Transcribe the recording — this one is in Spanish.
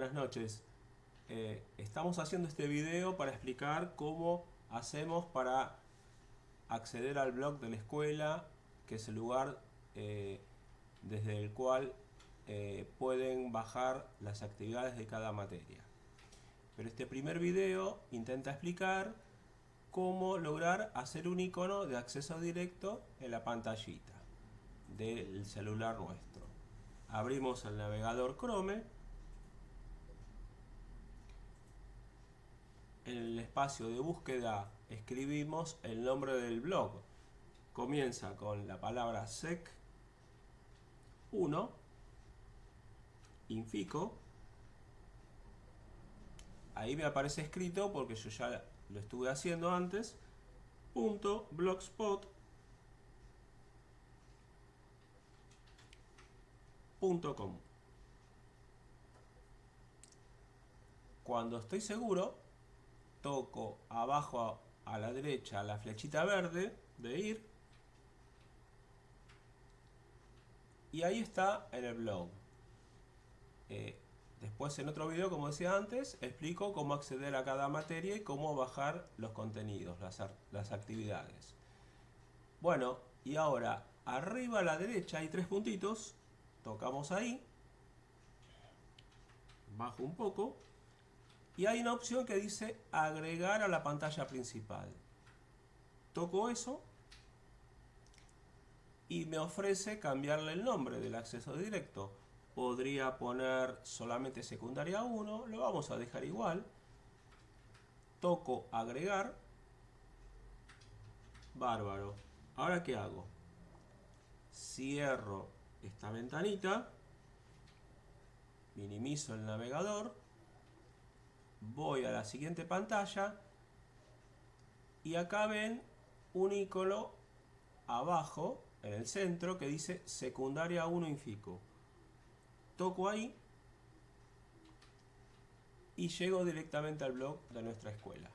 Buenas noches. Eh, estamos haciendo este video para explicar cómo hacemos para acceder al blog de la escuela, que es el lugar eh, desde el cual eh, pueden bajar las actividades de cada materia. Pero este primer video intenta explicar cómo lograr hacer un icono de acceso directo en la pantallita del celular nuestro. Abrimos el navegador Chrome. En el espacio de búsqueda escribimos el nombre del blog. Comienza con la palabra sec 1 infico ahí me aparece escrito porque yo ya lo estuve haciendo antes punto blogspot Cuando estoy seguro, toco abajo a la derecha la flechita verde de ir y ahí está en el blog. Eh, después en otro video, como decía antes, explico cómo acceder a cada materia y cómo bajar los contenidos, las, las actividades. Bueno, y ahora arriba a la derecha hay tres puntitos tocamos ahí, bajo un poco, y hay una opción que dice agregar a la pantalla principal. Toco eso y me ofrece cambiarle el nombre del acceso directo. Podría poner solamente secundaria 1, lo vamos a dejar igual. Toco agregar. Bárbaro. Ahora ¿qué hago? Cierro esta ventanita, minimizo el navegador, voy a la siguiente pantalla y acá ven un icono abajo en el centro que dice secundaria 1 Infico. Toco ahí y llego directamente al blog de nuestra escuela.